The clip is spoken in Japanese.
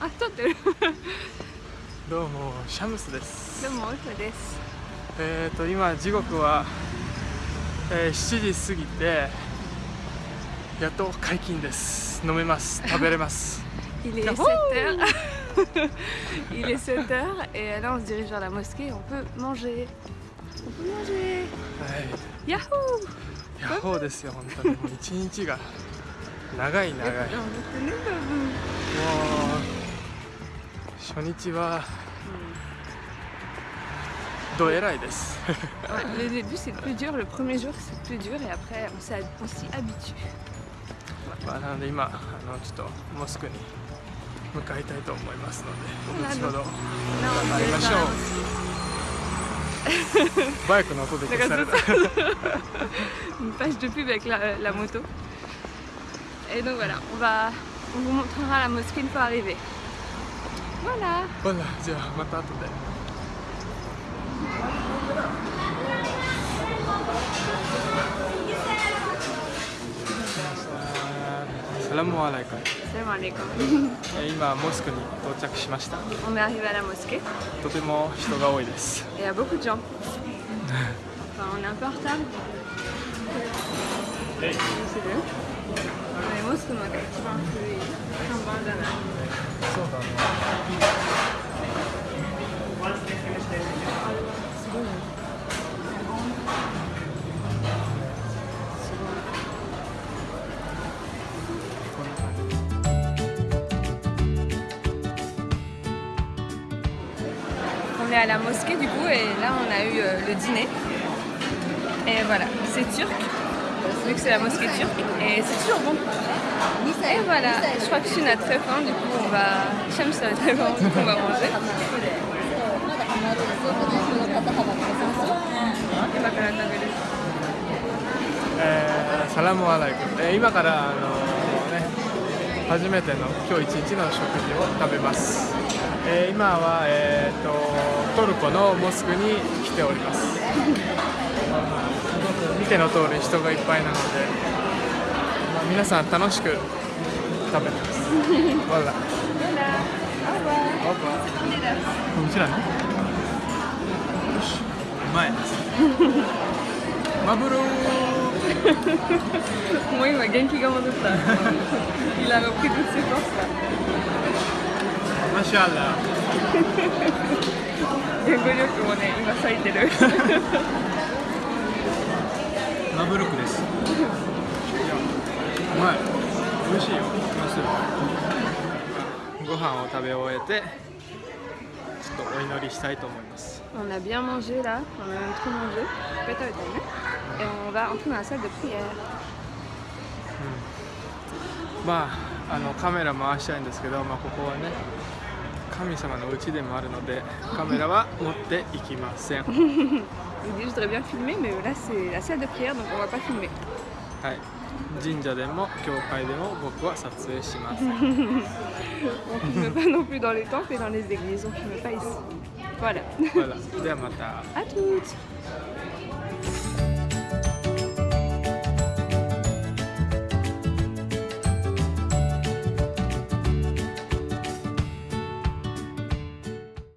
あ撮ってる。どうもシャムスです。どうもオルフです。えーと今時刻は、えー、7時過ぎてやっと解禁です。飲めます。食べれます。Il est 7 heures. Il est 7 heures et là on se dirige vers la mosquée. On peut manger. On peut manger. はい。ヤッホーヤッホーですよ本当に。もう一日が長い長い。もう 初日はどえらいです Ouais, Le début c'est plus dur, le premier jour c'est plus dur et après on s'y on s'y habitue まあなので今あのちょっとモスクに向かいたいと思いますので後ほど Là on 会い se ま dirige し vers ょ la う mosquée バイクの音で消された une page de pub avec la, la moto. Et donc voilà, on va, on vous montrera la mosquée une fois arrivé. Voilà. ほらじゃあまた後でサラムアライカ Salam alaikum. えー今モスクに到着しました On est arrivé à la mosquée とても人が多いです il y a beaucoup de gens. Enfin, on est un peu en retard. C'est bien. Les mosques の中で一番古い看板じゃないそうだねすごいね。すごい。On est à la mosquée du coup et là on a eu euh, le dîner. Et voilà, c'est turc, Vu que c'est la mosquée turque et c'est toujours bon. Et voilà, je crois que Chine a très faim, du coup on va. Shams a très faim, du coup on va manger. Et bah, から食べるえーサラムアライク、今からあのね初めての今日一日の食事を食べます、えー今は、えー、とトルコのモスクに来ておりますての通り人がいっぱいなので、まあ、皆さん楽しく食べてます わら Voilà, au revoir. うちらの？よしうまい マブローもう今元気が戻った。Il a repris ses forces. マシャアラ 言語力もね、今咲いてる。ブルクです。ま。美味しいよ。ご飯を食べ終えて。ちょっとお祈りしたいと思います。まあ、あのカメラ回したいんですけど、まあ、ここはね。神様の家でもあるので、カメラは持っていきません。はい、神社でも教会でも僕は撮影します。ではまた。